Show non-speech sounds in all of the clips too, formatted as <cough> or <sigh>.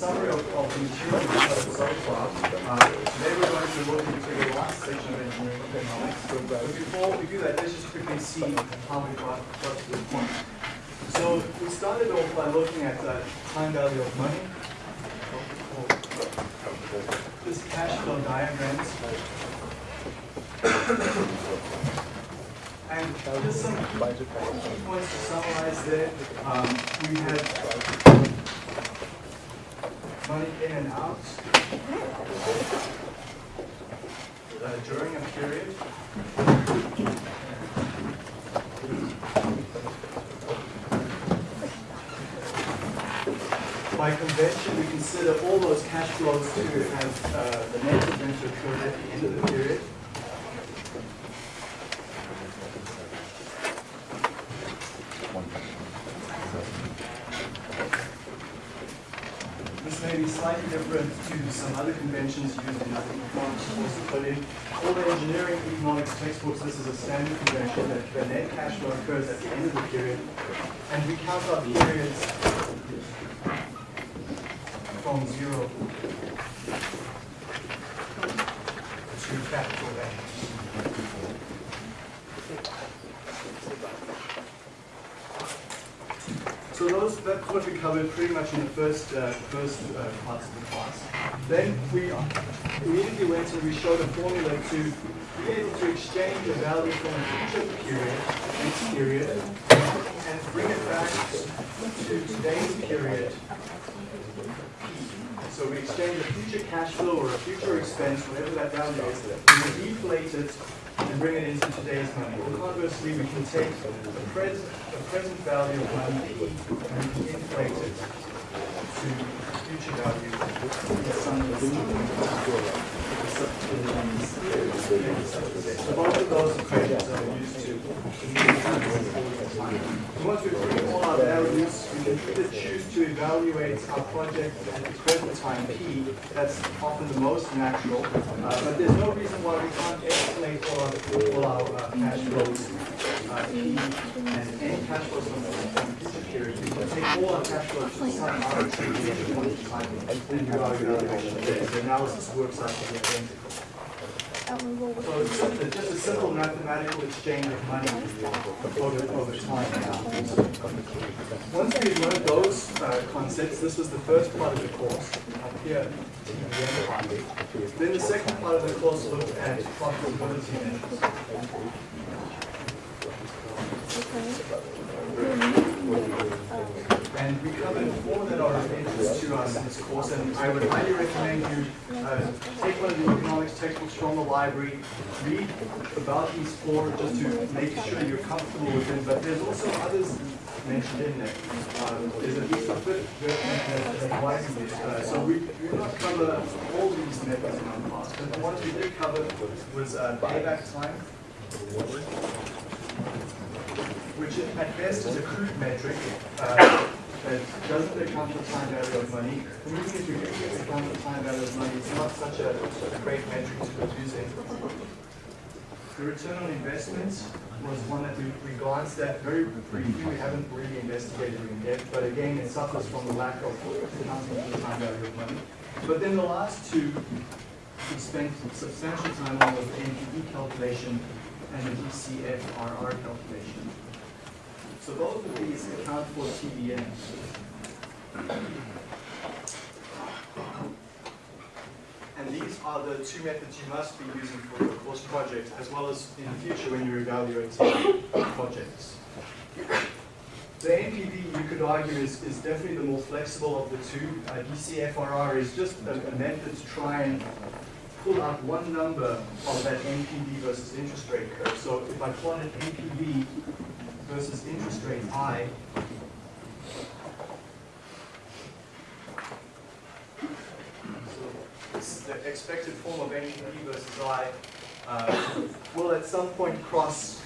summary of, of the material we've covered so far. Uh, today we're going to look into the last section of engineering economics. But before we do that, let's just quickly see how we got, to this point. So we started off by looking at the time value of money. This cash flow diagrams. And just some key points to summarize there. Um, we had money in and out uh, during a period. By convention, we consider all those cash flows to have uh, the net event to occur at the end of the period. This may be slightly different to some other conventions used in other economics in all the engineering economics textbooks, this is a standard convention that the net cash flow occurs at the end of the period, and we count our periods from zero to capital A. So those, that's what we covered pretty much in the first, uh, first uh, parts of the class. Then we immediately went and we showed a formula to be able to exchange a value from a future period, next period, and bring it back to today's period. So we exchange a future cash flow or a future expense, whatever that value is, we deflate it and bring it into today's money. Conversely, we can take the present, the present value of money P and inflate it to future value. So both of those equations are used Once we bring all our values, we can either choose to evaluate our project at the present time P. That's often the most natural, uh, but there's no reason why we can't estimate all our, all our uh, cash flows uh, P and any cash flows from the future period. We can take all our cash flows to some arbitrary point in time and do our evaluation. The analysis works out to be identical. So it's just a- just a simple mathematical exchange of money over, over time now. Once we've learned those uh, concepts, this was the first part of the course, up here, the end part. Then the second part of the course looked at profitability measures. And we covered four that are of interest to us in this course, and I would highly recommend you uh, take one of the economics textbooks from the library, read about these four just to make sure you're comfortable with them, but there's also others mentioned in there. Uh, There's at least a fifth that that So we will not cover all these methods in our class, but the ones we did cover was uh, time, which at best is a crude metric uh, that doesn't account for time value of money. Even if you do account for time value of money, it's not such a great metric to be using. The return on investments was one that we we glanced at very briefly. We haven't really investigated in depth, but again, it suffers from the lack of accounting for the time value of money. But then the last two, we spent substantial time on was the NPV calculation and the DCFRR calculation. So both of these account for TVM. And these are the two methods you must be using for your course project, as well as in the future when you're evaluating projects. The NPV, you could argue, is, is definitely the more flexible of the two. Uh, DCFRR is just a, a method to try and pull out one number of that NPV versus interest rate curve. So if I plotted NPV versus interest rate I, the expected form of NPV versus I, uh, will at some point cross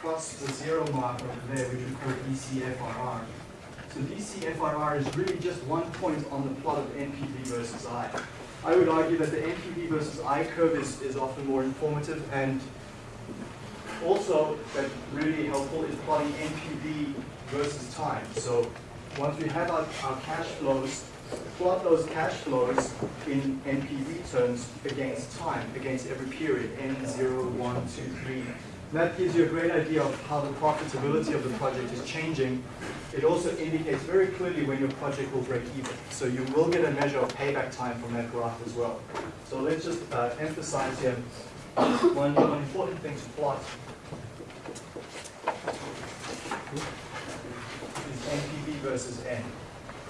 cross the zero mark over there, which we call DCFRR. So DCFRR is really just one point on the plot of NPV versus I. I would argue that the NPV versus I curve is, is often more informative and also that really helpful is plotting NPV versus time. So once we have our, our cash flows, plot those cash flows in NPV terms against time, against every period, N0, 1, 2, 3. That gives you a great idea of how the profitability of the project is changing. It also indicates very clearly when your project will break even. So you will get a measure of payback time from that graph as well. So let's just uh, emphasize here one, one important thing to plot is NPV versus N.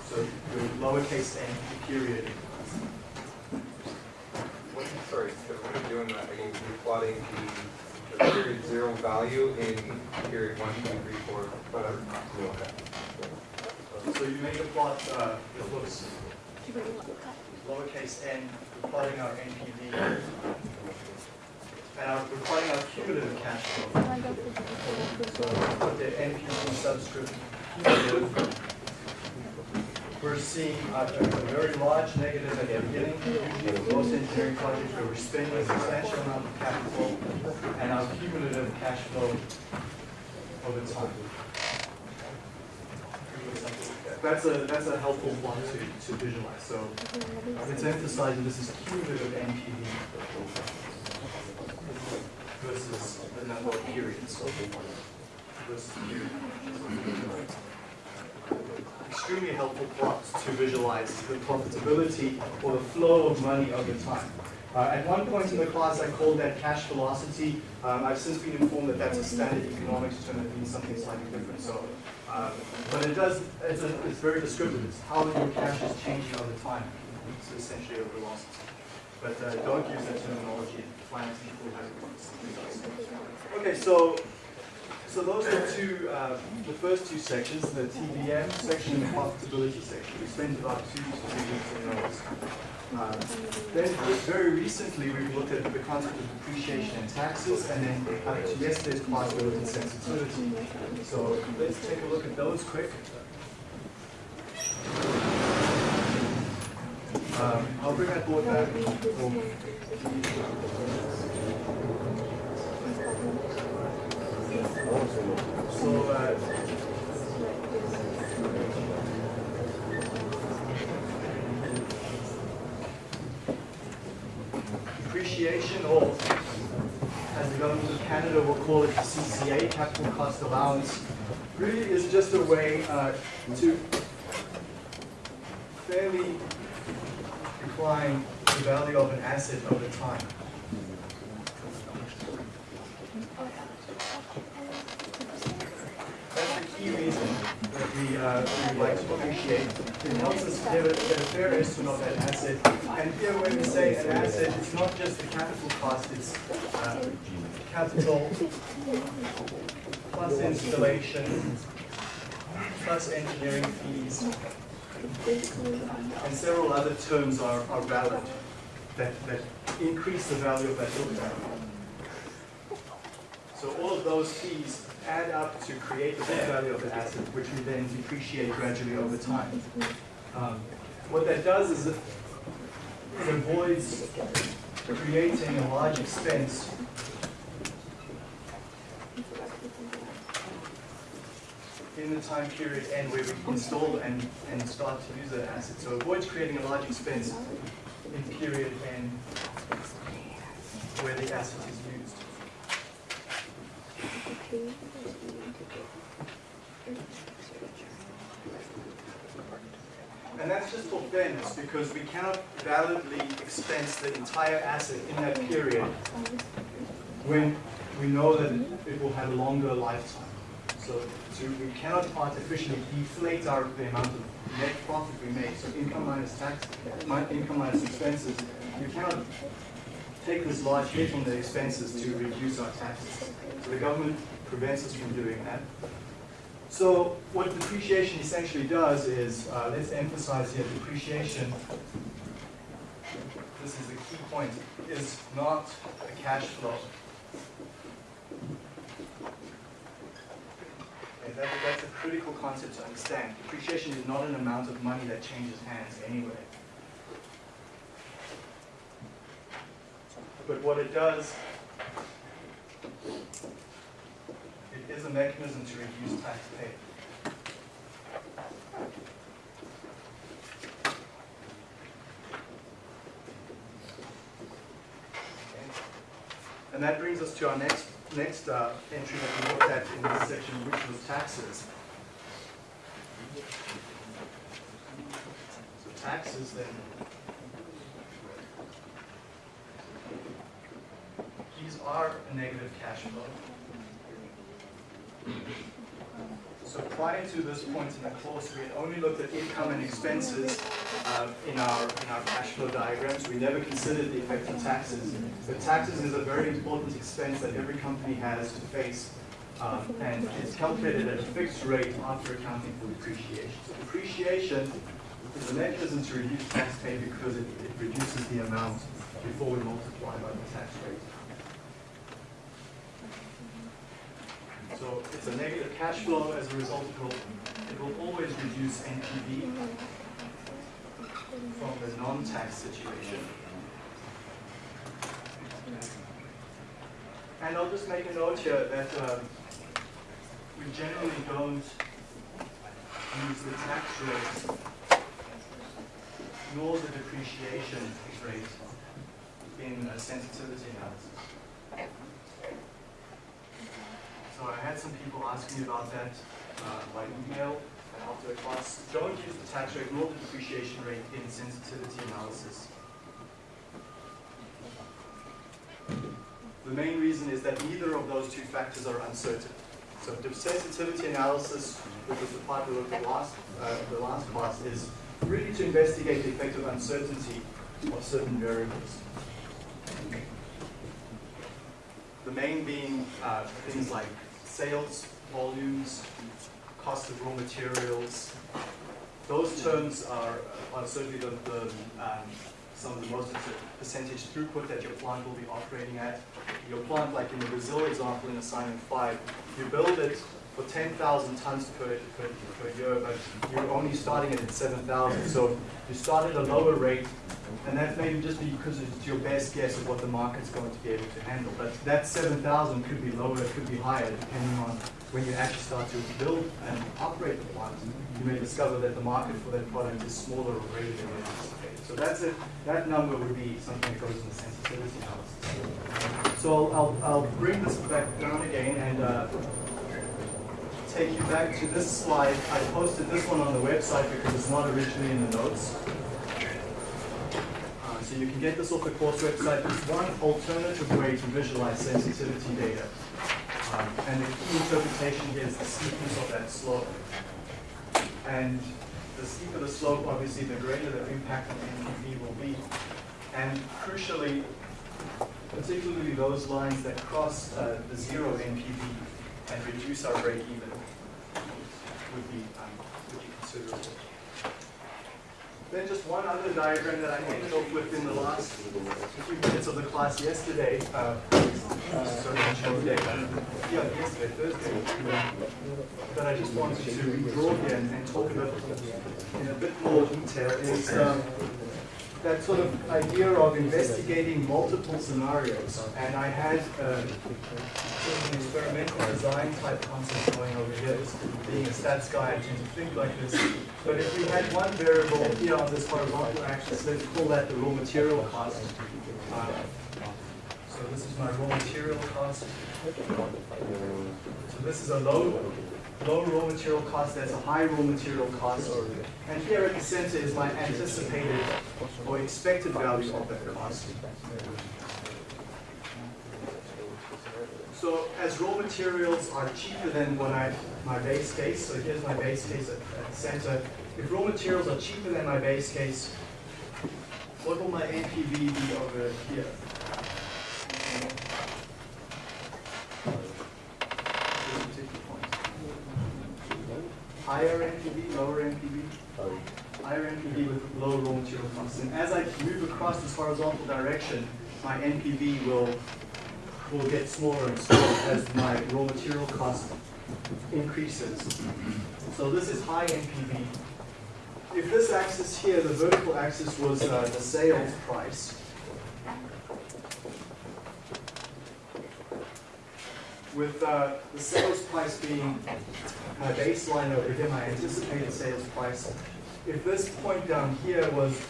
So your lowercase n period. What, sorry, so when you're doing that, are you plotting the, the period zero value in period one, two, three, four, whatever? So you make a plot, uh, it looks lowercase n, we're plotting our NPV. And our, we're plotting our cumulative cash flow. So put the NPV subscript cumulative. We're seeing a, a very large negative at the beginning. Usually most engineering projects where we're spending a substantial amount of capital and our cumulative cash flow over time. That's a, that's a helpful one to, to visualize. So it's emphasizing this is cumulative NPV versus the number of periods. Versus period. Extremely helpful plots to visualize the profitability or the flow of money over time. Uh, at one point in the class, I called that cash velocity. Um, I've since been informed that that's a standard economics term that means something slightly different. So, um, but it does, it's, a, it's very descriptive. It's how your cash is changing over time. It's essentially a velocity. But uh, don't use that terminology. Have. Okay, so so those are two, uh, the first two sections, the TVM section and the profitability section. We spent about two to three weeks in those. Uh, then very recently we've looked at the concept of depreciation and taxes, and then uh, to yesterday's class we looked at sensitivity. So let's take a look at those quick. Um, I'll bring that board back. So, uh, depreciation, or as the government of Canada will call it, CCA, capital cost allowance, really is just a way uh, to fairly decline the value of an asset over time. That's the key reason that we, uh, we like to appreciate. It helps us get a, get a fair estimate of that asset. And here when we say an asset, it's not just the capital cost, it's uh, capital plus installation, plus engineering fees, and several other terms are, are valid that, that increase the value of that building. So all of those fees add up to create the book value of the asset, which we then depreciate gradually over time. Um, what that does is it avoids creating a large expense in the time period and where we install and, and start to use that asset. So avoids creating a large expense in period and where the asset is used. And that's just for fairness, because we cannot validly expense the entire asset in that period when we know that it will have a longer lifetime. So, so we cannot artificially deflate our, the amount of net profit we make. So income minus tax, income minus expenses, you cannot take this large hit on the expenses to reduce our taxes. So the government prevents us from doing that. So what depreciation essentially does is, uh, let's emphasize here, depreciation, this is the key point, is not a cash flow. That, that's a critical concept to understand. Depreciation is not an amount of money that changes hands anyway. But what it does, it is a mechanism to reduce tax paid. And that brings us to our next, next uh, entry that we looked at in this section, which was taxes. So taxes then. These are a negative cash flow. So prior to this point in the course, we had only looked at income and expenses uh, in our in our cash flow diagrams. We never considered the effect of taxes. But taxes is a very important expense that every company has to face, um, and it's calculated at a fixed rate after accounting for depreciation. So depreciation is a mechanism to reduce tax pay because it, it reduces the amount before we multiply by the tax rate. So it's a negative cash flow. As a result, it will, it will always reduce NPV from the non-tax situation. And I'll just make a note here that um, we generally don't use the tax rate nor the depreciation rate in a sensitivity analysis. So I had some people ask me about that uh, by email and after class. Don't use the tax rate nor the depreciation rate in sensitivity analysis. The main reason is that neither of those two factors are uncertain. So the sensitivity analysis, which was the part we looked at last, uh, the last class, is really to investigate the effect of uncertainty of certain variables. The main being uh, things like sales volumes, cost of raw materials. Those terms are, are certainly the, the um, some of the most percentage throughput that your plant will be operating at. Your plant, like in the Brazil example in assignment five, you build it for 10,000 tons per, per, per year, but you're only starting it at 7,000. So you start at a lower rate, and that's maybe just because it's your best guess of what the market's going to be able to handle. But that 7,000 could be lower, it could be higher, depending on when you actually start to build and operate the plant. You may discover that the market for that product is smaller or greater than you anticipated. So that's it. That number would be something that goes in the sensitivity analysis. So I'll, I'll, I'll bring this back down again and uh, take you back to this slide. I posted this one on the website because it's not originally in the notes. Uh, so you can get this off the course website. There's one alternative way to visualize sensitivity data. Um, and the key interpretation here is the steepness of that slope. And the steeper the slope, obviously, the greater the impact on NPV will be. And crucially, particularly those lines that cross uh, the zero NPV and reduce our break even would be, um, would be considerable. Then just one other diagram that I ended off with in the last few minutes of the class yesterday. Uh, uh, sorry. Yeah, yesterday, Thursday. That I just wanted to redraw and, and talk about in a bit more detail is um, that sort of idea of investigating multiple scenarios. And I had uh, an experimental design type concept going over here. Being a stats guy, I tend to think like this. But if we had one variable here on this horizontal axis, let's call that the raw material cost. Uh, so this is my raw material cost. So this is a low, low raw material cost, that's a high raw material cost. And here at the center is my anticipated or expected value of that cost. So as raw materials are cheaper than what I, my base case, so here's my base case at, at the center. If raw materials are cheaper than my base case, what will my NPV be over here? This particular point. Higher NPV, lower NPV? Higher NPV with low raw material costs. And as I move across this horizontal direction, my NPV will will get smaller and smaller as my raw material cost increases. So this is high NPV. If this axis here, the vertical axis was uh, the sales price, with uh, the sales price being my baseline over here, my anticipated sales price, if this point down here was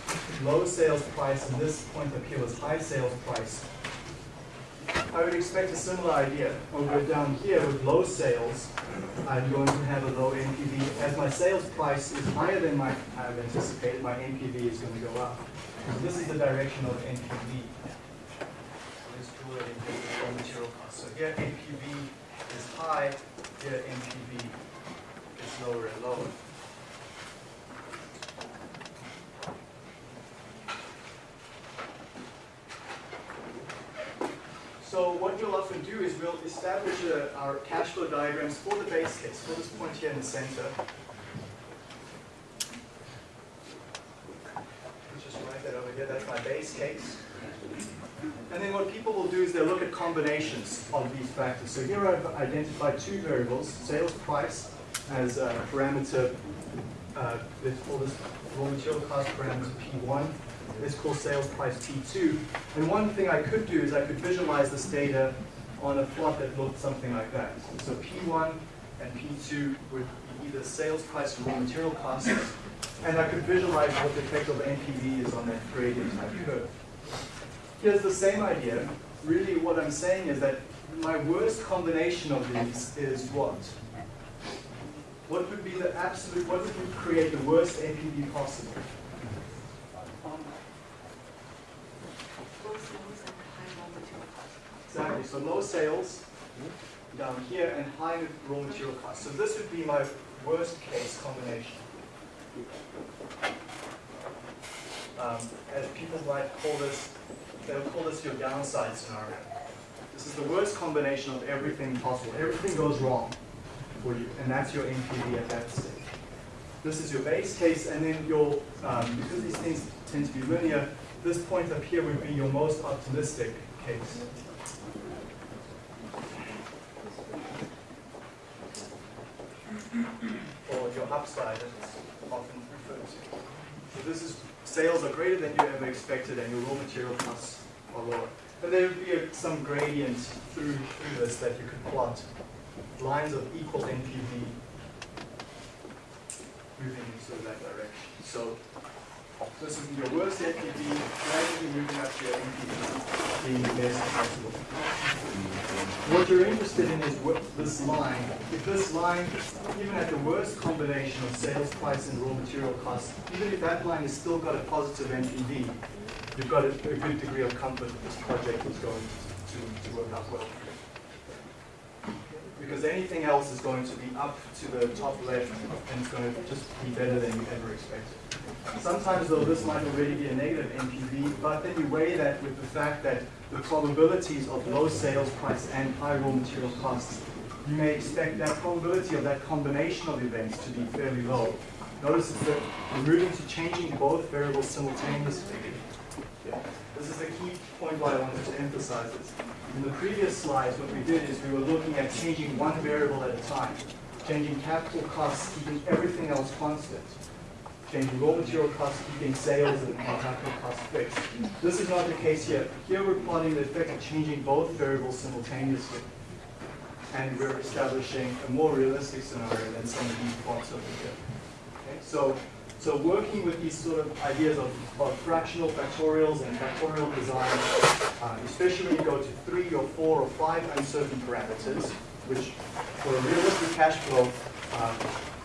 low sales price and this point up here was high sales price, I would expect a similar idea. Over down here with low sales, I'm going to have a low NPV. As my sales price is higher than my I've anticipated, my NPV is going to go up. So this is the direction of NPV. So here NPV is high, here NPV is lower and lower. So what we'll often do is we'll establish uh, our cash flow diagrams for the base case, for this point here in the center. Just write that over here, that's my base case. And then what people will do is they'll look at combinations of these factors. So here I've identified two variables, sales price as a parameter, uh, let's call this raw material cost parameter P1, let's call sales price P2. And one thing I could do is I could visualize this data on a plot that looked something like that. So P1 and P2 would be either sales price or raw material costs, and I could visualize what the effect of NPV is on that gradient type curve. Here's the same idea. Really what I'm saying is that my worst combination of these is what? What would be the absolute, what would create the worst NPV possible? Exactly, so low sales down here and high raw material costs. So this would be my worst case combination. Um, as people might call this, they'll call this your downside scenario. This is the worst combination of everything possible. Everything goes wrong for you, and that's your NPV at that stage. This is your base case, and then your, um, because these things tend to be linear, this point up here would be your most optimistic case. or your upside as it's often referred to. So this is sales are greater than you ever expected and your raw material costs are lower. And there would be a, some gradient through, through this that you could plot. Lines of equal NPV moving into that direction. So this is your worst NPV, gradually moving up to your NPV being the best possible. What you're interested in is what this line. If this line, even at the worst combination of sales price and raw material costs, even if that line has still got a positive NPV, you've got a, a good degree of comfort that this project is going to, to work out well. Because anything else is going to be up to the top left and it's going to just be better than you ever expected. Sometimes though this might already be a negative NPV, but then you weigh that with the fact that the probabilities of low sales price and high raw material costs, you may expect that probability of that combination of events to be fairly low. Notice that we're moving to changing both variables simultaneously. This is the key point why I wanted to emphasize this. In the previous slides, what we did is we were looking at changing one variable at a time, changing capital costs, keeping everything else constant changing raw material costs, keeping sales and capital costs fixed. This is not the case here. Here we're plotting the effect of changing both variables simultaneously. And we're establishing a more realistic scenario than some of these plots over here. Okay? So, so working with these sort of ideas of, of fractional factorials and factorial design, uh, especially when you go to three or four or five uncertain parameters, which for a realistic cash flow, uh,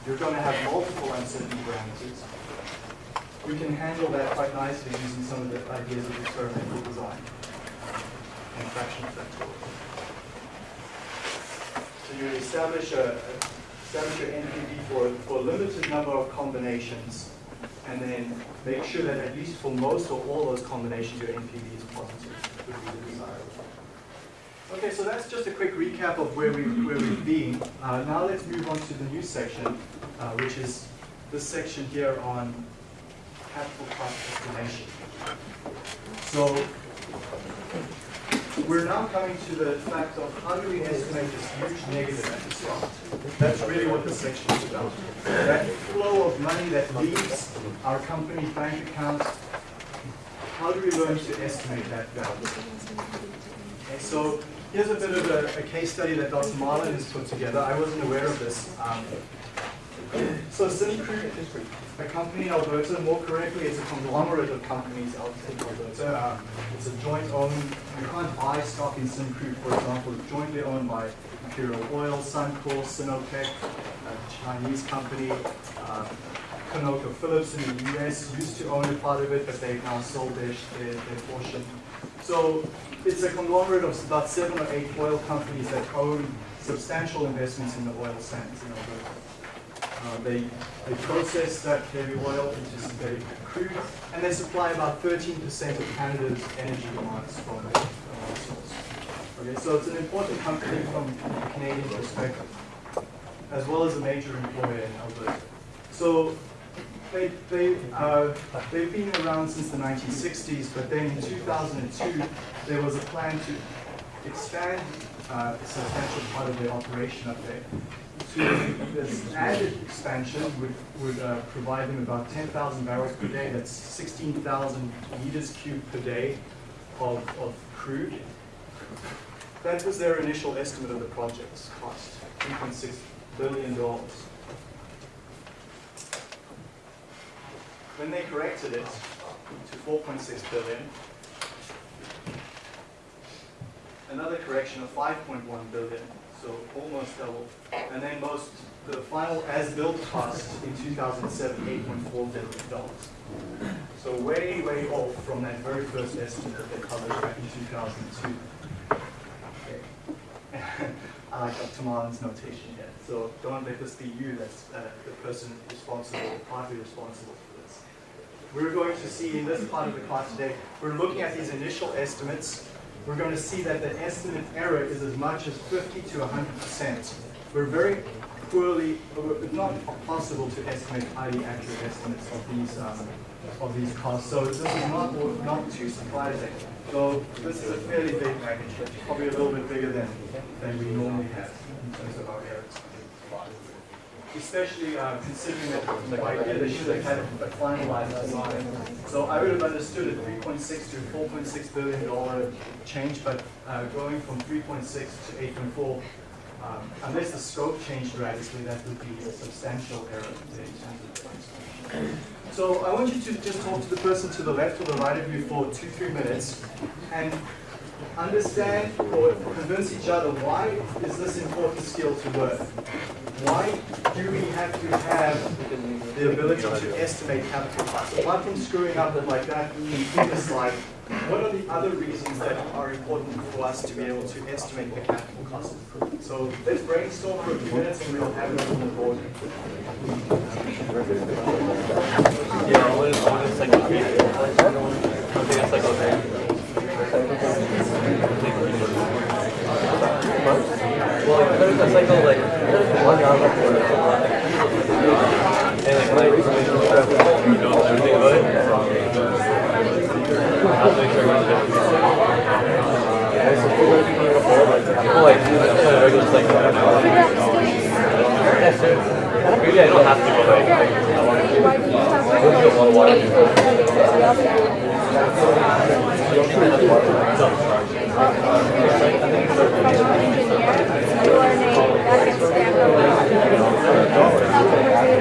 you're going to have multiple uncertain parameters. We can handle that quite nicely using some of the ideas of experimental design and fractional factorial. So you establish a, establish your NPV for, for a limited number of combinations and then make sure that at least for most or all those combinations your NPV is positive would be the desirable. Okay, so that's just a quick recap of where, we, where we've been. Uh, now let's move on to the new section, uh, which is this section here on capital cost estimation. So we're now coming to the fact of how do we estimate this huge negative at the start. That's really what this section is about. That flow of money that leaves our company's bank accounts, how do we learn to estimate that value? Okay, so here's a bit of a, a case study that Dr. Marlin has put together. I wasn't aware of this. Um, so is a company in Alberta, more correctly, it's a conglomerate of companies in Alberta. Um, it's a joint owned, you can't buy stock in Syncrude, for example, it's jointly owned by Imperial Oil, Suncor, Sinopec, a Chinese company, uh, ConocoPhillips in the US used to own a part of it, but they've now sold their, their, their portion. So it's a conglomerate of about seven or eight oil companies that own substantial investments in the oil sands in Alberta. Uh, they, they process that heavy oil into synthetic crude, and they supply about 13% of Canada's energy demands from the oil source. Okay, so it's an important company from a Canadian perspective, as well as a major employer in Alberta. So they, they, uh, they've been around since the 1960s, but then in 2002, there was a plan to expand uh, a substantial part of their operation up there this added expansion would, would uh, provide them about 10,000 barrels per day. That's 16,000 meters cubed per day of, of crude. That was their initial estimate of the project's cost, $3.6 billion. Then they corrected it to 4.6 billion. Another correction of 5.1 billion so almost double. And then most, the final as-built cost in 2007, $8.4 billion. So way, way off from that very first estimate that they published back in 2002. Okay. <laughs> I like. Marlin's notation here. So don't let this be you that's uh, the person responsible, partly responsible. We're going to see in this part of the class today, we're looking at these initial estimates we're going to see that the estimate error is as much as 50 to 100%. We're very poorly, not possible to estimate highly accurate estimates of these um, of these costs. So this is not not too surprising. So this is a fairly big magnitude, probably a little bit bigger than than we normally have in terms of our especially uh, considering that the idea they should have had a finalized design. So I would have understood a 3.6 to 4.6 billion dollar change, but uh, going from 3.6 to 8.4, um, unless the scope changed radically, that would be a substantial error So I want you to just talk to the person to the left or the right of you for two, three minutes, and understand or convince each other why is this important skill to learn? why do we have to have the ability to estimate capital costs? Apart from screwing up like that in slide, what are the other reasons that are important for us to be able to estimate the capital cost? So let's brainstorm for a few minutes and we'll have it on the board. Yeah, what is, what is three? I think it's cycle like, there's cycle like one hour before And like, like, you know everything about it. Like. Maybe I don't have to go like, like I want to. I don't of water. like, I'm gonna see if it actually is like, all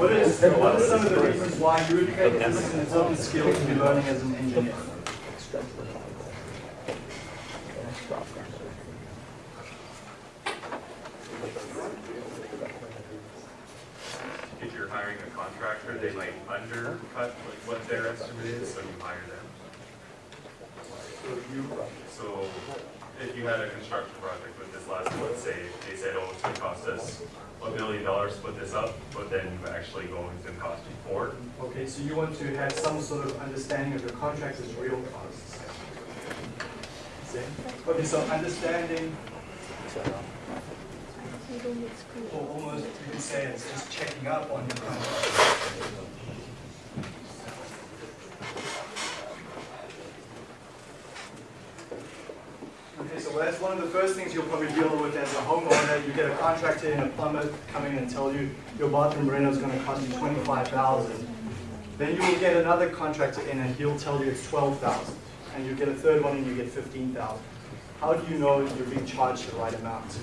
What are some of the reasons why you would think this is an important skill to be learning as an engineer? if you're hiring a contractor, they might undercut like what their estimate is, so you hire them. So you, So if you had a construction project with this last one, say, they said, oh, it's gonna cost us a million dollars to put this up, but then you actually go, it's gonna cost you four. okay, so you want to have some sort of understanding of your contractor's real costs. See? Okay, so understanding, or almost you can say it's just checking up on your contract. So that's one of the first things you'll probably deal with as a homeowner. You get a contractor and a plumber coming in and tell you your bathroom reno is gonna cost you twenty-five thousand. Then you will get another contractor in and he'll tell you it's twelve thousand. And you get a third one and you get fifteen thousand. How do you know you're being charged the right amount?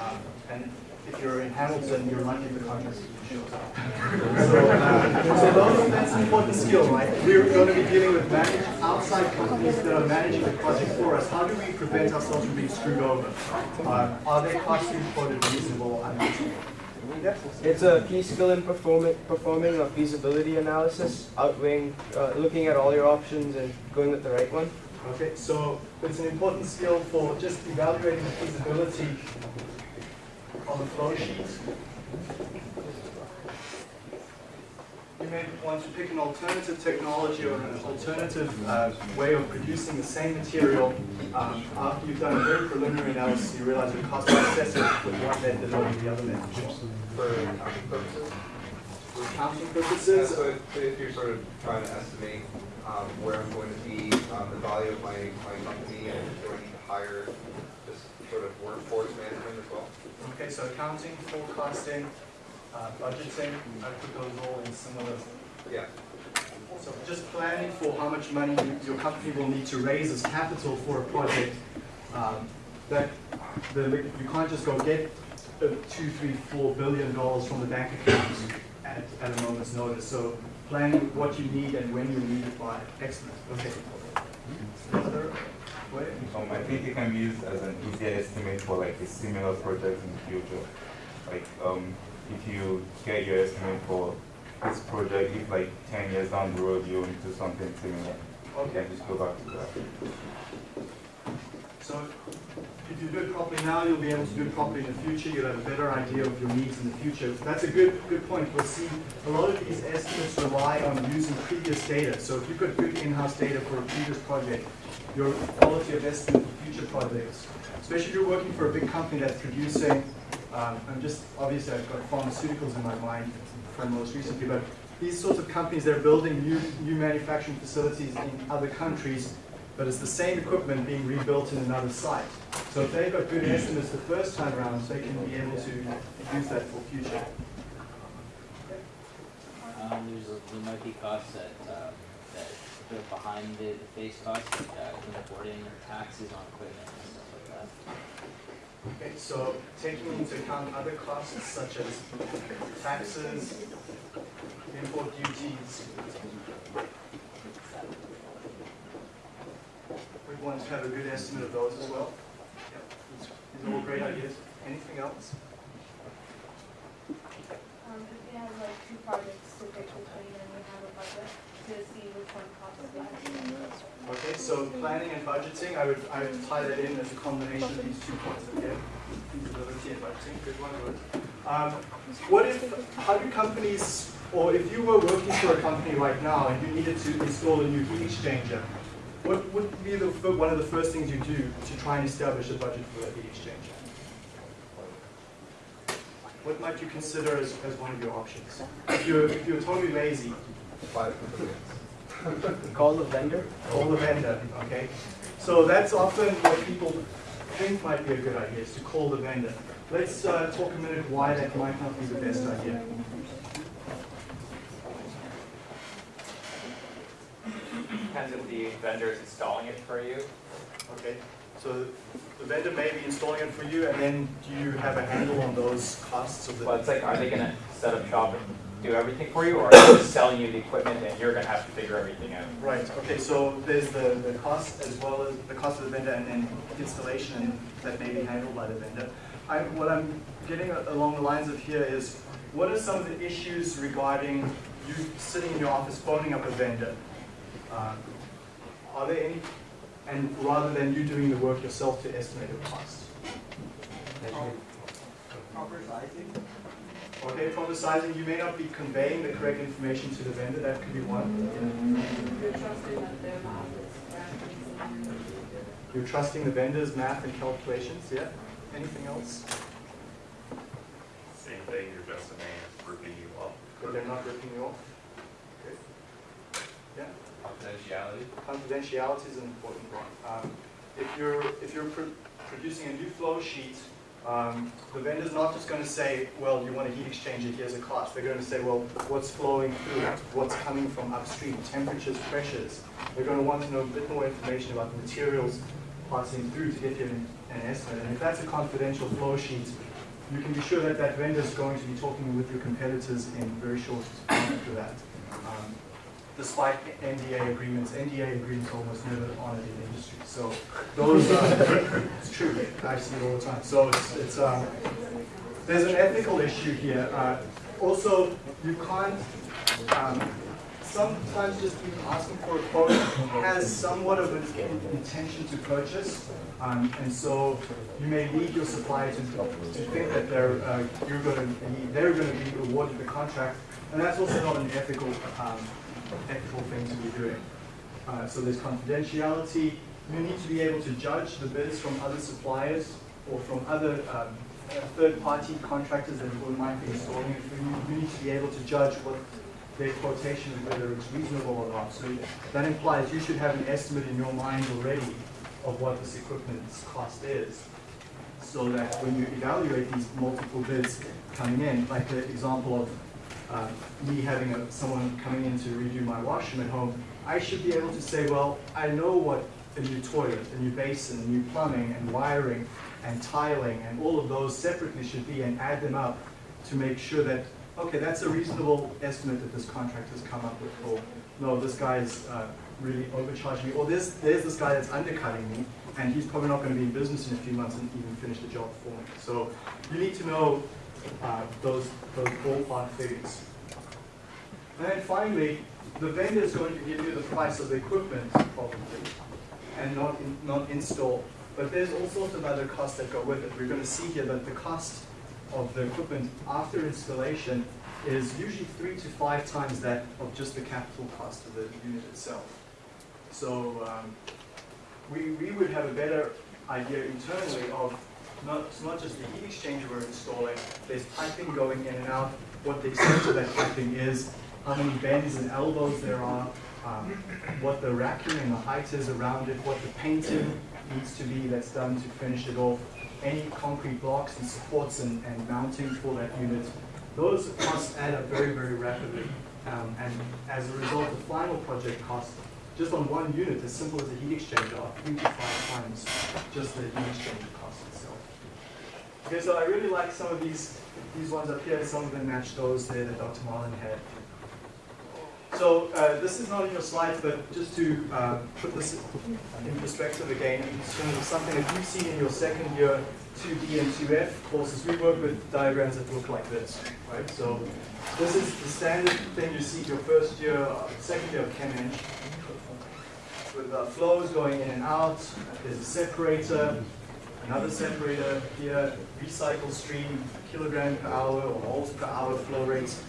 Um, And if you're in Hamilton, you're lucky the contractor shows up. So, uh, so those, that's an important skill, right? We're gonna be dealing with manage, outside companies that are managing the project for us. How do we prevent ourselves from being screwed over? Uh, Are they costly, quoted reasonable, unreasonable? It's a key skill in performing, performing a feasibility analysis, outweighing, uh, looking at all your options and going with the right one. Okay, so it's an important skill for just evaluating the feasibility on the flow sheet. You may want to pick an alternative technology or an alternative uh, way of producing the same material. Um, After you've done a very preliminary analysis, you realize the cost is excessive with one method over the other method. For accounting purposes? For accounting Yeah, purposes, so if- if you're sort of trying to estimate um, where I'm going to be, um, the value of my, my company, and do I need to hire just sort of workforce management as well? Okay, so accounting, forecasting, uh, budgeting, I put those all in similar Yeah, So just planning for how much money your company will need to raise as capital for a project. um, That, the, you can't just go get uh, two, three, four billion dollars from the bank account at, at a moment's notice. So planning what you need and when you need it by, excellent, okay. Um, I think it can be used as an easier estimate for like a similar project in the future. Like, um, if you get your estimate for this project, if like ten years down the road you do something similar, you Okay, can just go back to that. so if you do it properly now, you'll be able to do it properly in the future. You'll have a better idea of your needs in the future. That's a good, good point. We'll see a lot of these estimates rely on using previous data. So if you've got good in-house data for a previous project, your quality of estimate for future projects, especially if you're working for a big company that's producing, um, I'm just, obviously I've got pharmaceuticals in my mind from most recently, but these sorts of companies, they're building new, new manufacturing facilities in other countries, but it's the same equipment being rebuilt in another site. So if they've got good estimates the first time around, they can be able to use that for future. Um, there might be costs that, uh, that are behind the, the face costs, like, uh, importing taxes on equipment and stuff like that. Okay, so taking into account other costs such as taxes, import duties. We want to have a good estimate of those as well. Yep, These these are all great ideas. Anything else? Um, if we have like two projects to pick between and we have a budget to see which one costs less. Okay, so planning and budgeting, I would, I would tie that in as a combination of these two points, okay? Feasibility and budgeting, good one, good. Um, what if, how do companies, or if you were working for a company right now and you needed to install a new heat exchanger, what would be the, one of the first things you do to try and establish a budget for that heat exchanger? What might you consider as, as one of your options? If you're, if you're totally lazy. <laughs> Call the vendor. Call the vendor, okay? So that's often what people think might be a good idea, is to call the vendor. Let's uh, talk a minute why that might not be the best idea. Depends if the vendor is installing it for you. Okay, so the vendor may be installing it for you, and then do you have a handle on those costs of Well, it's like, are they gonna set up shop do everything for you, or are they just selling you the equipment and you're gonna have to figure everything out? Right, okay, so there's the, the cost as well as the cost of the vendor and then installation that may be handled by the vendor. I, what I'm getting along the lines of here is, what are some of the issues regarding you sitting in your office phoning up a vendor? Uh, Are there any, and rather than you doing the work yourself to estimate the cost? Proper sizing. Okay, proper sizing, you may not be conveying the correct information to the vendor, that could be one. You're trusting that their math. You're trusting the vendor's math and calculations, yeah? Anything else? Same thing, you're just a man, ripping you off. But they're not ripping you off? Okay. Yeah, Confidentiality. confidentiality is an important one. Um, If you're, if you're pro- producing a new flow sheet, um, the vendor's not just gonna say, well, you want a heat exchanger, here's a cost. They're gonna say, well, what's flowing through it? What's coming from upstream, temperatures, pressures? They're gonna want to know a bit more information about the materials passing through to get you an an estimate. And if that's a confidential flow sheet, you can be sure that that vendor's going to be talking with your competitors in very short time after that. Um, Despite NDA agreements, NDA agreements almost never honored in industry. So those, are- <laughs> it's true, I see it all the time. So it's, it's, um, there's an ethical issue here. Uh, Also, you can't, um, sometimes just even asking for a quote has somewhat of an intention to purchase. Um, and so you may lead your supplier to, to think that they're, uh, you're gonna be, they're gonna be awarded the contract. And that's also not an ethical, um, ethical thing to be doing. Uh, so there's confidentiality. You need to be able to judge the bids from other suppliers or from other, um, third-party contractors that you might be installing it for you. Need to be able to judge what their quotation, whether it's reasonable or not. So that implies you should have an estimate in your mind already of what this equipment's cost is. So that when you evaluate these multiple bids coming in, like the example of uh, me having a, someone coming in to redo my washroom at home, I should be able to say, well, I know what a new toilet, a new basin, a new plumbing and wiring and tiling and all of those separately should be and add them up to make sure that, okay, that's a reasonable estimate that this contractor's come up with, or no, this guy's uh, really overcharging me, or there's, there's this guy that's undercutting me, and he's probably not gonna be in business in a few months and even finish the job for me. So you need to know uh, those, those ballpark figures. And then finally, the vendor is going to give you the price of the equipment probably, and not, in- not install. But there's all sorts of other costs that go with it. We're gonna see here that the cost of the equipment after installation is usually three to five times that of just the capital cost of the unit itself. So, um, we, we would have a better idea internally of not, it's not just the heat exchanger we're installing, there's piping going in and out, what the extent of that piping is, how many bends and elbows there are, um, what the racking and the height is around it, what the painting needs to be that's done to finish it off, any concrete blocks and supports and, and mounting for that unit. Those costs add up very, very rapidly. Um, and as a result, the final project cost, just on one unit, as simple as a heat exchanger, are three to five times just the heat exchanger cost itself. Okay, so I really like some of these, these ones up here, some of them match those there that Dr. Marlin had. So uh, this is not in your slides, but just to uh, put this in perspective again, of something that you've seen in your second year 2D and 2F courses, we work with diagrams that look like this, right? So this is the standard thing you see your first year, uh, second year of Chem Eng, with uh, flows going in and out. There's a separator, another separator here, recycle stream, kilogram per hour or moles per hour flow rates.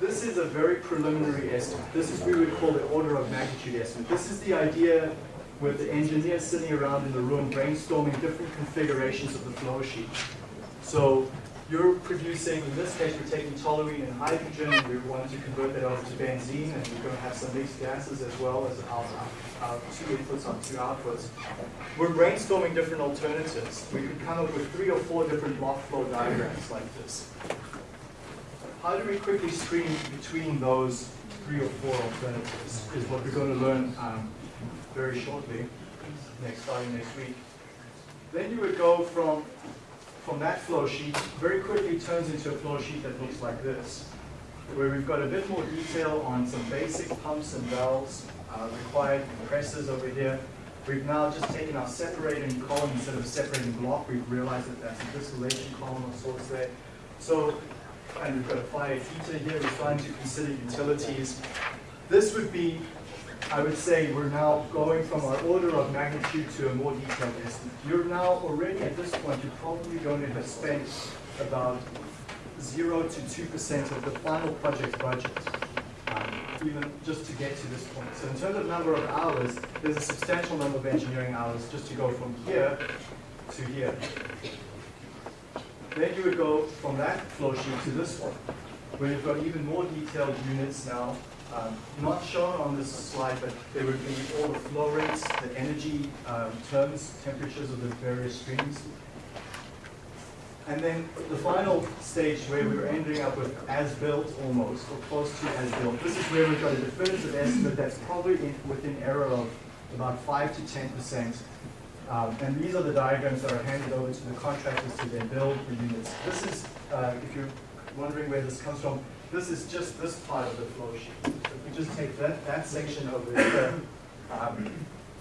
This is a very preliminary estimate. This is what we would call the order of magnitude estimate. This is the idea with the engineers sitting around in the room brainstorming different configurations of the flow sheet. So you're producing, in this case, we're taking toluene and hydrogen, and we want to convert that over to benzene, and we're going to have some mixed gases as well as our, our two inputs on two outputs. We're brainstorming different alternatives. We could come up with three or four different block flow diagrams like this. How do we quickly screen between those three or four alternatives is what we're going to learn um, very shortly, next starting next week. Then you would go from from that flow sheet very quickly turns into a flow sheet that looks like this, where we've got a bit more detail on some basic pumps and valves, uh, required compressors over here. We've now just taken our separating column instead of separating block. We've realized that that's a distillation column of sorts there. So, and we've got a fire heater here. We're trying to consider utilities. This would be, I would say, we're now going from our order of magnitude to a more detailed estimate. You're now already at this point, you're probably going to have spent about zero to two percent of the final project budget, um, even just to get to this point. So in terms of number of hours, there's a substantial number of engineering hours just to go from here to here. Then you would go from that flow sheet to this one, where you've got even more detailed units now, um, not shown on this slide, but there would be all the flow rates, the energy um, terms, temperatures of the various streams. And then the final stage where we're ending up with as-built almost, or close to as-built. This is where we've got a definitive estimate that's probably in, within error of about five to ten percent. Um, and these are the diagrams that are handed over to the contractors to then build the units. This is, uh, if you're wondering where this comes from, this is just this part of the flow sheet. If we just take that, that section over here, um,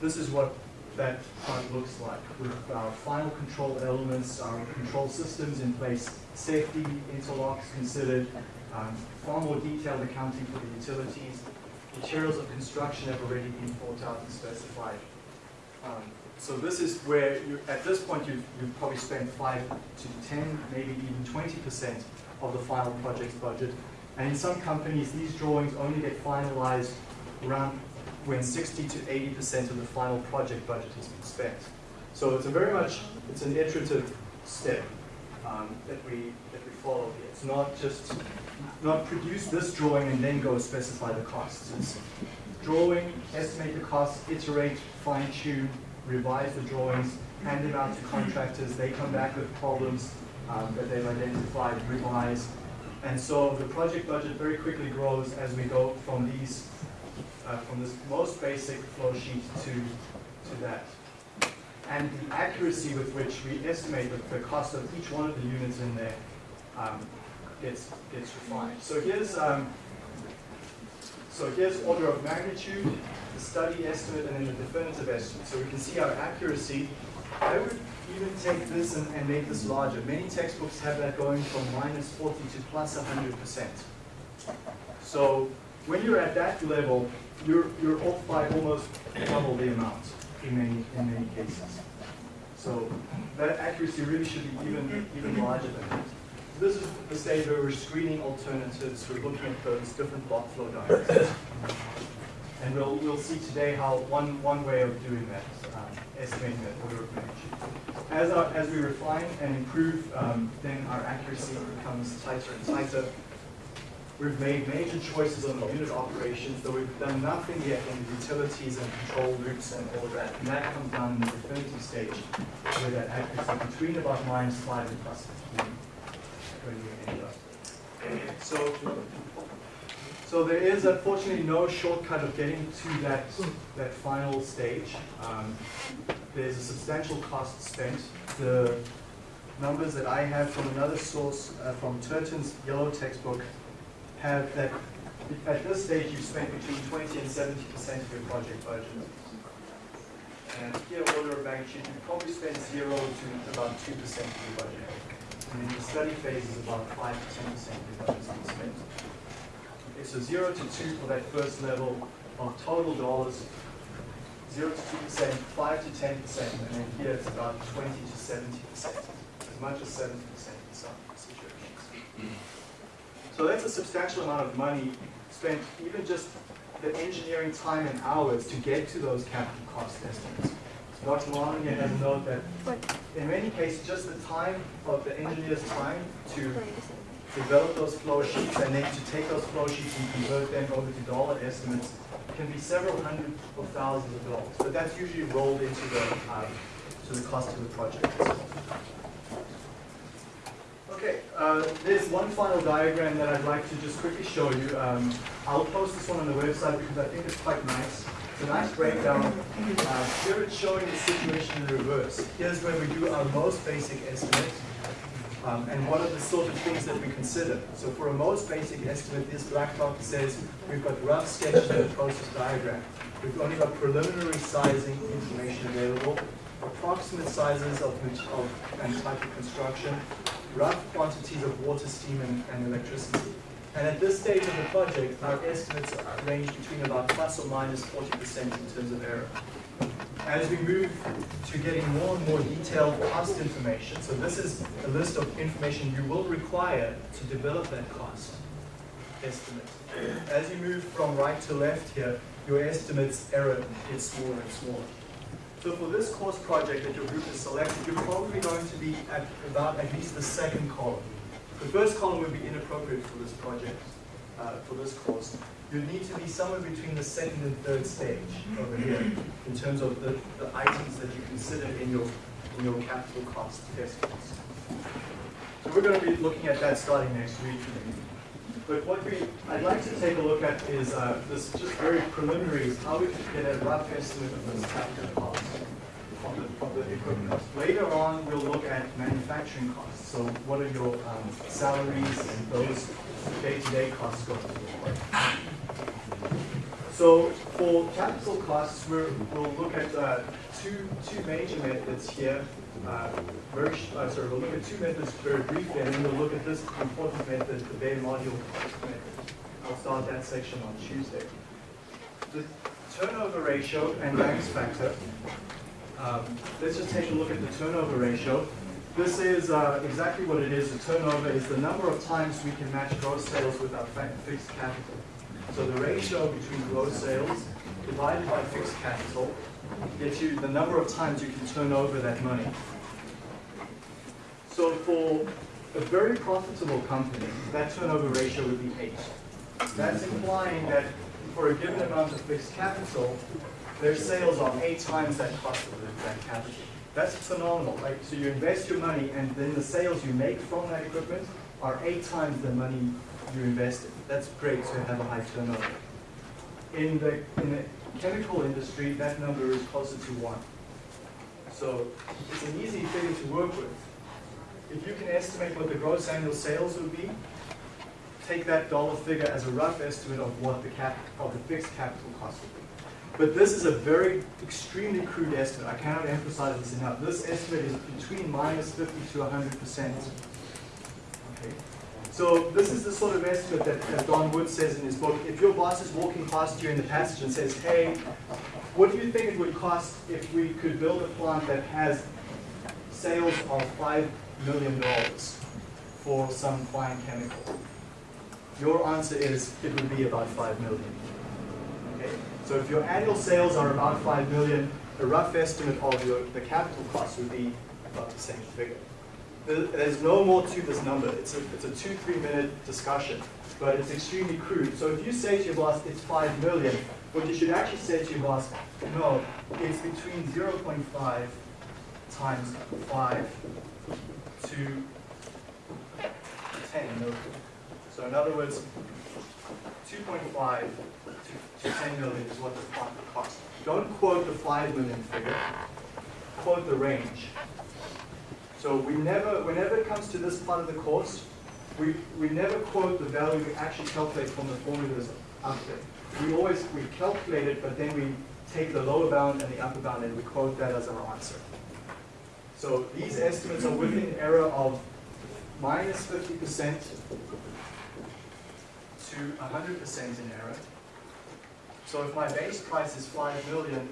this is what that part looks like with our final control elements, our control systems in place, safety interlocks considered, um, far more detailed accounting for the utilities, materials of construction have already been thought out and specified. Um, so this is where you, at this point you've, you've probably spent five to 10, maybe even 20% of the final project's budget. And in some companies, these drawings only get finalized around when 60 to 80% of the final project budget has been spent. So it's a very much, it's an iterative step um, that we that we follow here. It's not just, not produce this drawing and then go specify the costs. It's drawing, estimate the costs, iterate, fine tune, revise the drawings, hand them out to contractors, they come back with problems um, that they've identified, revise. And so the project budget very quickly grows as we go from these uh, from this most basic flow sheet to, to that. And the accuracy with which we estimate the, the cost of each one of the units in there um, gets, gets refined. So here's, um, so here's order of magnitude, the study estimate, and then the definitive estimate. So we can see our accuracy. I would even take this and, and make this larger. Many textbooks have that going from minus 40 to plus 100%. So when you're at that level, you're, you're off by almost double the amount in many, in many cases. So that accuracy really should be even, even larger than that. This is the stage where we're screening alternatives, we're looking at those different block flow diagrams. And we'll, we'll see today how one, one way of doing that, um, estimating that order of magnitude. As, our, as we refine and improve, um, then our accuracy becomes tighter and tighter. We've made major choices on the unit operations, though we've done nothing yet on the utilities and control loops and all of that. And that comes down in the definitive stage, where that accuracy between about minus five and plus fifteen, when we end up. So, so there is unfortunately no shortcut of getting to that, that final stage. Um, there's a substantial cost spent. The numbers that I have from another source, uh, from Turton's yellow textbook, have that at this stage you've spent between 20 and 70 percent of your project budget. And here, order of magnitude, you probably spend zero to about 2 percent of your budget. And in the study phase is about 5 to 10 percent of your budget spent. Okay, so 0 to 2 for that first level of total dollars, 0 to 2 percent, 5 to 10 percent, and then here it's about 20 to 70 percent, as much as 70 percent in some situations. So that's a substantial amount of money spent, even just the engineering time and hours to get to those capital cost estimates. Dr. Monahan has a note that in many cases, just the time of the engineer's time to develop those flow sheets and then to take those flow sheets and convert them over to dollar estimates can be several hundred of thousands of dollars. But that's usually rolled into the, um, to the cost of the project. Okay, uh, there's one final diagram that I'd like to just quickly show you. Um, I'll post this one on the website because I think it's quite nice. It's a nice breakdown. Uh, here it's showing the situation in reverse. Here's where we do our most basic estimate. Um, and what are the sort of things that we consider? So for a most basic estimate, this black box says we've got rough sketches of a process diagram. We've only got preliminary sizing information available, approximate sizes of, of and type of construction, rough quantities of water, steam, and, and electricity. And at this stage of the project, our estimates range between about plus or minus 40% in terms of error. As we move to getting more and more detailed cost information, so this is a list of information you will require to develop that cost estimate. As you move from right to left here, your estimate's error gets smaller and smaller. So for this course project that your group has selected, you're probably going to be at about at least the second column. The first column would be inappropriate for this project, uh, for this course. You need to be somewhere between the second and third stage over here in terms of the, the items that you consider in your, in your capital cost estimates. So we're going to be looking at that starting next week. But what we, I'd like to take a look at is, uh, this just very preliminary, is how we can get a rough estimate of this capital cost of the, of the equipment. Later on, we'll look at manufacturing costs. So what are your um, salaries and those day-to-day costs going to look like? So for capital costs, we're, we'll look at uh, two, two major methods here. Uh, very, uh, sorry, we'll look at two methods very briefly, and then we'll look at this important method, the bare module cost method. I'll start that section on Tuesday. The turnover ratio and Lang's factor. Um, let's just take a look at the turnover ratio. This is uh, exactly what it is. The turnover is the number of times we can match gross sales with our fixed capital. So the ratio between gross sales divided by fixed capital gets you the number of times you can turn over that money. So for a very profitable company, that turnover ratio would be eight. That's implying that for a given amount of fixed capital, their sales are eight times that cost of that capital. That's phenomenal, right? So you invest your money and then the sales you make from that equipment are eight times the money you invested. That's great to have a high turnover. In the, in the chemical industry, that number is closer to one. So it's an easy figure to work with. If you can estimate what the gross annual sales would be, take that dollar figure as a rough estimate of what the cap, of the fixed capital cost would be. But this is a very extremely crude estimate. I cannot emphasize this enough. This estimate is between minus 50 to 100 percent. Okay. So this is the sort of estimate that, Don Wood says in his book, if your boss is walking past you in the passage and says, hey, what do you think it would cost if we could build a plant that has sales of $5 million for some fine chemical? Your answer is, it would be about 5 million. Okay? So if your annual sales are about 5 million, a rough estimate of your, the capital cost would be about the same figure. There- There's no more to this number. It's a, it's a two, three minute discussion, but it's extremely crude. So if you say to your boss, it's 5 million, what you should actually say to your boss, no, it's between 0.5 times 5 to 10 million. So in other words, 2.5 to, to 10 million is what the cost. Don't quote the 5 million figure, quote the range. So we never, whenever it comes to this part of the course, we, we never quote the value we actually calculate from the formulas up there. We always, we calculate it, but then we take the lower bound and the upper bound and we quote that as our answer. So these estimates are within error of minus 50% to 100% in error. So if my base price is 5 million,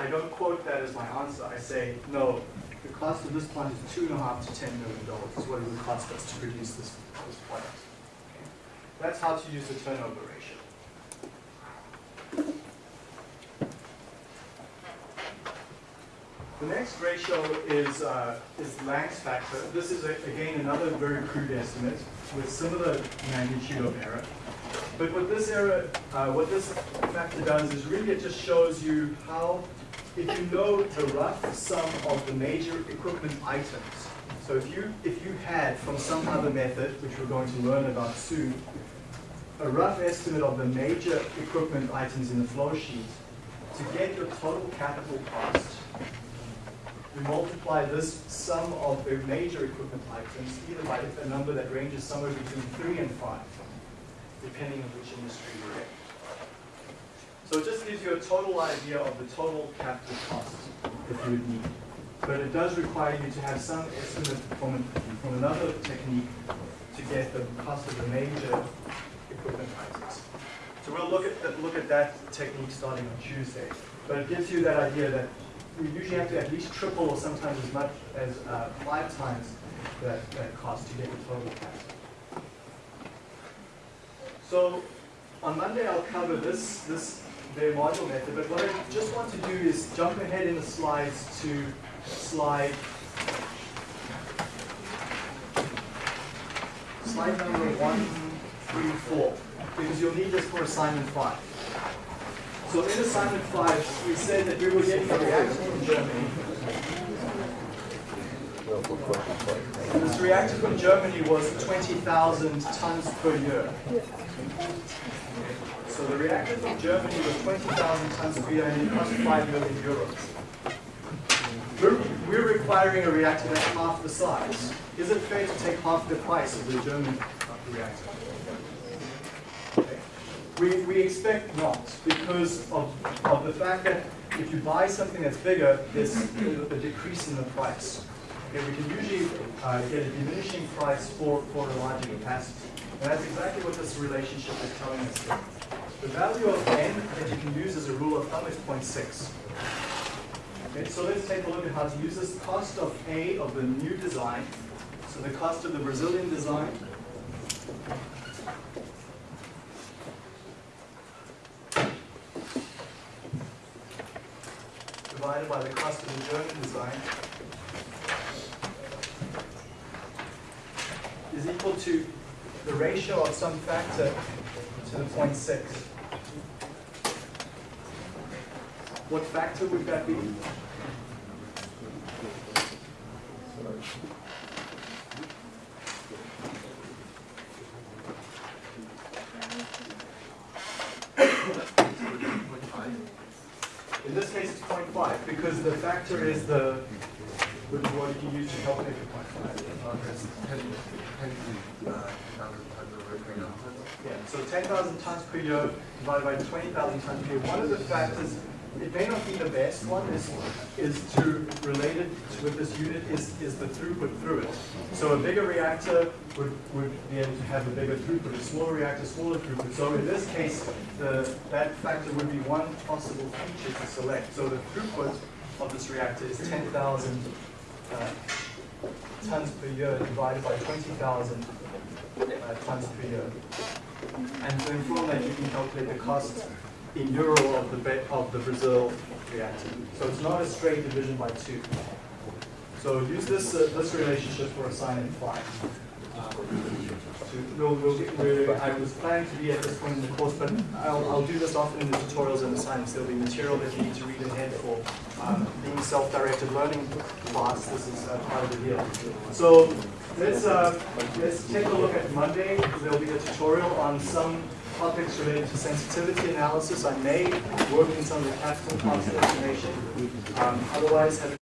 I don't quote that as my answer. I say, no, the cost of this plant is two and a half to 10 million dollars is what it would cost us to produce this, this product. Okay? That's how to use the turnover ratio. The next ratio is, uh, is Lang's factor. This is, a- again, another very crude estimate with similar magnitude of error. But what this error, uh, what this factor does is really it just shows you how, if you know the rough sum of the major equipment items. So if you, if you had from some other method, which we're going to learn about soon, a rough estimate of the major equipment items in the flow sheet, to get your total capital cost, we multiply this sum of the major equipment items either by a number that ranges somewhere between three and five, depending on which industry you're in. So it just gives you a total idea of the total capital cost that you would need. But it does require you to have some estimate from, from another technique to get the cost of the major equipment items. So we'll look at, that- look at that technique starting on Tuesday. But it gives you that idea that we usually have to at least triple or sometimes as much as uh, five times that, that cost to get the total capital. So on Monday, I'll cover this, this, bare module method, but what I just want to do is jump ahead in the slides to slide, slide number one, three, four, because you'll need this for assignment five. So in assignment five, we said that we were getting a reactor from Germany. This reactor from Germany was 20,000 tons per year. So the reactor from Germany was 20,000 tons per year and it cost 5 million euros. We're, we're requiring a reactor that's half the size. Is it fair to take half the price of the German reactor? We, we expect not, because of, of the fact that if you buy something that's bigger, there's a decrease in the price. We can usually uh, get a diminishing price for, for larger capacity. And that's exactly what this relationship is telling us here. The value of n that you can use as a rule of thumb is 0.6. Okay, so let's take a look at how to use this cost of A of the new design. So the cost of the Brazilian design divided by the cost of the German design is equal to the ratio of some factor to the 0.6. What factor would that be? In this case, it's 0.5 because the factor is the, you use to calculate the 0.5. Yeah, so 10,000 tons per year divided by 20,000 tons per year. One of the factors, it may not be the best one, is, is to relate it with this unit is, is the throughput through it. So a bigger reactor would, would be able to have a bigger throughput, a smaller reactor, smaller throughput. So in this case, the, that factor would be one possible feature to select. So the throughput of this reactor is 10,000 uh, tons per year divided by 20,000 uh, tons per year. And then from that, you can calculate the cost in euro of the of the Brazil reactor. So it's not a straight division by two. So use this uh, this relationship for assignment five. So we'll, we'll I was planning to be at this point in the course, but I'll, I'll do this often in the tutorials and assignments. There'll be material that you need to read ahead for um, being self-directed learning class. This is uh, part of the deal. So let's uh, let's take a look at Monday. There'll be a tutorial on some topics related to sensitivity analysis. I may work in some of the capital cost information. Um, otherwise,